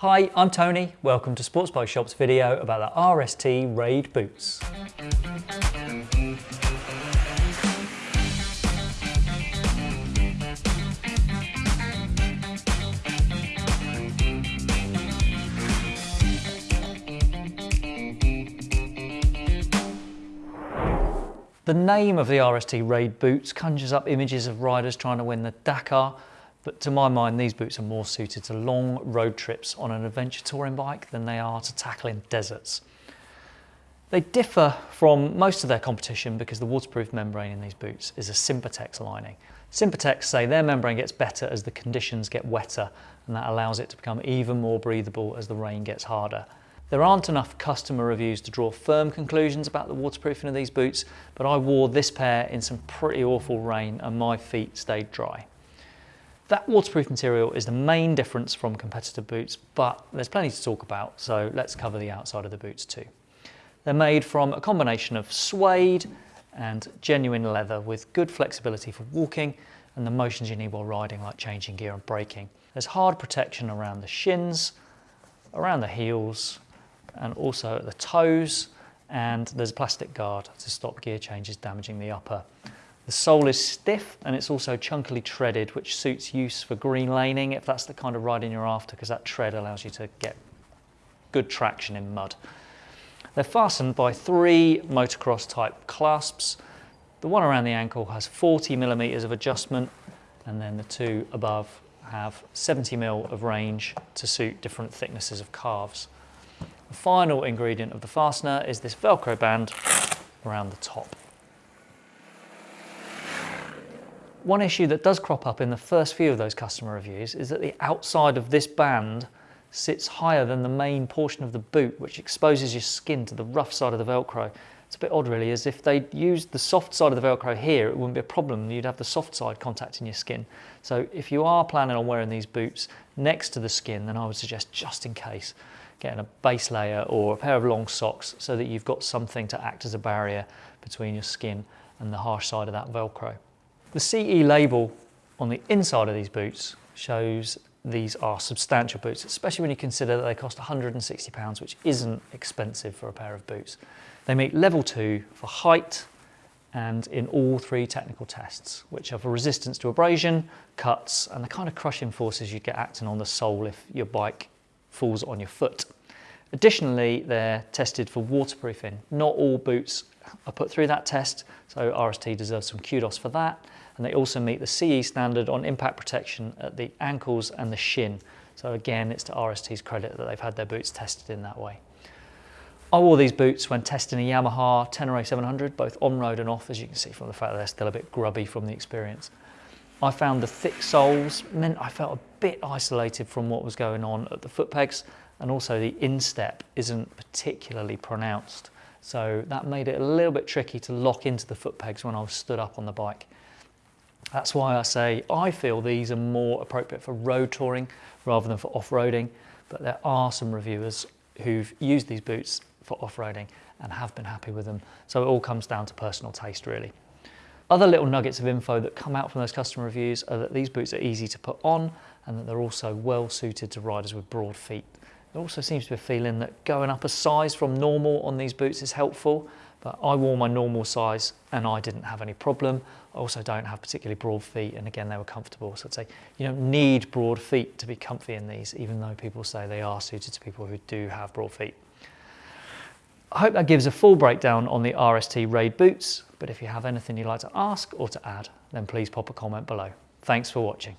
Hi, I'm Tony. Welcome to Sports Bike Shop's video about the RST Raid boots. The name of the RST Raid boots conjures up images of riders trying to win the Dakar, but to my mind, these boots are more suited to long road trips on an adventure touring bike than they are to tackling deserts. They differ from most of their competition because the waterproof membrane in these boots is a Sympatex lining. Sympatex say their membrane gets better as the conditions get wetter and that allows it to become even more breathable as the rain gets harder. There aren't enough customer reviews to draw firm conclusions about the waterproofing of these boots, but I wore this pair in some pretty awful rain and my feet stayed dry. That waterproof material is the main difference from competitor boots, but there's plenty to talk about, so let's cover the outside of the boots too. They're made from a combination of suede and genuine leather with good flexibility for walking and the motions you need while riding like changing gear and braking. There's hard protection around the shins, around the heels and also at the toes and there's a plastic guard to stop gear changes damaging the upper. The sole is stiff and it's also chunkily treaded which suits use for green laning if that's the kind of riding you're after because that tread allows you to get good traction in mud. They're fastened by three motocross type clasps. The one around the ankle has 40 millimeters of adjustment and then the two above have 70 mil of range to suit different thicknesses of calves. The final ingredient of the fastener is this Velcro band around the top. One issue that does crop up in the first few of those customer reviews is that the outside of this band sits higher than the main portion of the boot, which exposes your skin to the rough side of the Velcro. It's a bit odd really, as if they used the soft side of the Velcro here, it wouldn't be a problem. You'd have the soft side contacting your skin. So if you are planning on wearing these boots next to the skin, then I would suggest just in case, getting a base layer or a pair of long socks so that you've got something to act as a barrier between your skin and the harsh side of that Velcro. The CE label on the inside of these boots shows these are substantial boots, especially when you consider that they cost £160, which isn't expensive for a pair of boots. They meet level two for height and in all three technical tests, which are for resistance to abrasion, cuts, and the kind of crushing forces you get acting on the sole if your bike falls on your foot. Additionally, they're tested for waterproofing. Not all boots are put through that test, so RST deserves some kudos for that. And they also meet the CE standard on impact protection at the ankles and the shin. So again, it's to RST's credit that they've had their boots tested in that way. I wore these boots when testing a Yamaha Tenere 700, both on-road and off, as you can see from the fact that they're still a bit grubby from the experience. I found the thick soles meant I felt a bit isolated from what was going on at the foot pegs and also the instep isn't particularly pronounced. So that made it a little bit tricky to lock into the foot pegs when I was stood up on the bike. That's why I say I feel these are more appropriate for road touring rather than for off-roading, but there are some reviewers who've used these boots for off-roading and have been happy with them. So it all comes down to personal taste really. Other little nuggets of info that come out from those customer reviews are that these boots are easy to put on and that they're also well suited to riders with broad feet. There also seems to be a feeling that going up a size from normal on these boots is helpful, but I wore my normal size and I didn't have any problem. I also don't have particularly broad feet and again they were comfortable. So I'd say you don't need broad feet to be comfy in these, even though people say they are suited to people who do have broad feet. I hope that gives a full breakdown on the RST Raid boots, but if you have anything you'd like to ask or to add, then please pop a comment below. Thanks for watching.